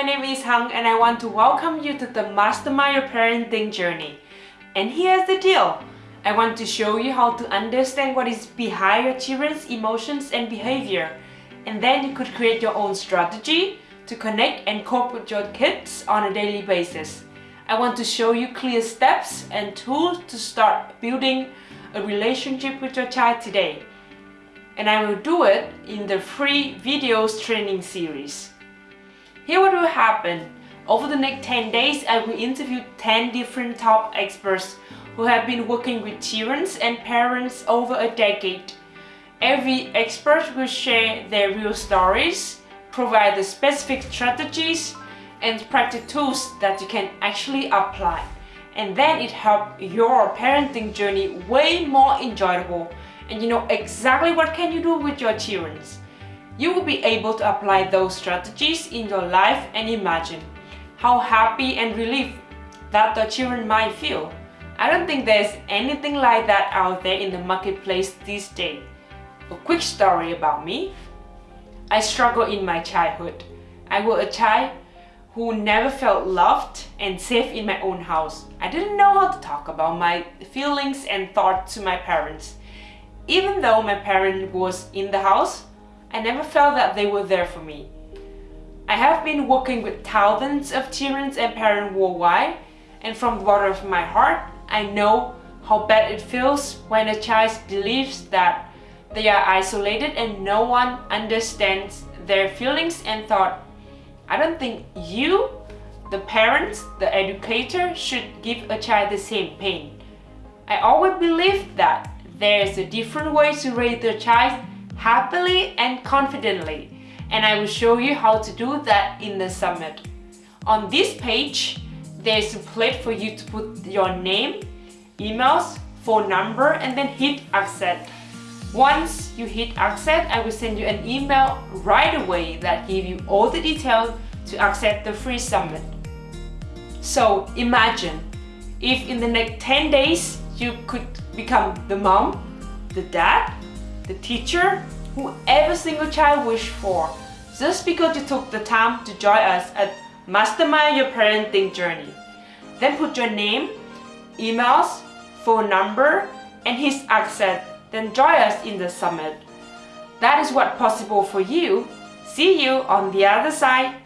my name is Hằng and I want to welcome you to the Mastermind Your Parenting Journey. And here's the deal. I want to show you how to understand what is behind your children's emotions and behavior. And then you could create your own strategy to connect and cope with your kids on a daily basis. I want to show you clear steps and tools to start building a relationship with your child today. And I will do it in the free videos training series. Here what will happen. Over the next 10 days, I will interview 10 different top experts who have been working with children and parents over a decade. Every expert will share their real stories, provide the specific strategies and practice tools that you can actually apply. And then it helps your parenting journey way more enjoyable and you know exactly what can you do with your children. You will be able to apply those strategies in your life and imagine how happy and relieved that the children might feel. I don't think there's anything like that out there in the marketplace these days. A quick story about me. I struggled in my childhood. I was a child who never felt loved and safe in my own house. I didn't know how to talk about my feelings and thoughts to my parents. Even though my parent was in the house, I never felt that they were there for me. I have been working with thousands of children and parents worldwide and from the bottom of my heart, I know how bad it feels when a child believes that they are isolated and no one understands their feelings and thought I don't think you, the parents, the educator, should give a child the same pain. I always believe that there is a different way to raise the child happily and confidently and I will show you how to do that in the summit. On this page, there's a plate for you to put your name, emails, phone number and then hit accept. Once you hit accept, I will send you an email right away that give you all the details to accept the free summit. So imagine if in the next 10 days you could become the mom, the dad, the teacher, who every single child wish for just because you took the time to join us at Mastermind Your Parenting Journey. Then put your name, emails, phone number, and his accent then join us in the summit. That is what possible for you. See you on the other side.